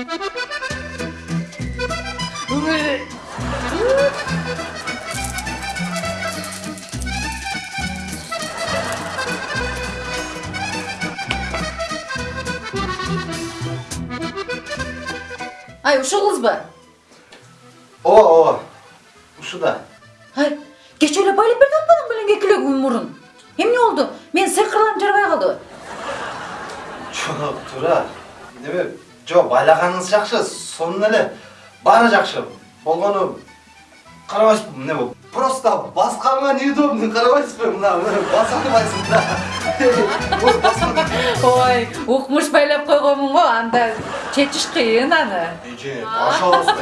ай ай ушығыз ба о о ушыда ай кеше эле байлап берди атпадым белең эки эле күн мурун эмне болду менин сыйкырларым жарабай калдыбы жок жок байлаганыңыз жакшы сонун эле баары жакшы болгону карабайсызбы болуп просто басканга неудобно карабайсызбы мына баса албайсың да Ой, укмуш байлап койгонмун го, анда чечиш кыйын аны. эже пожалуйста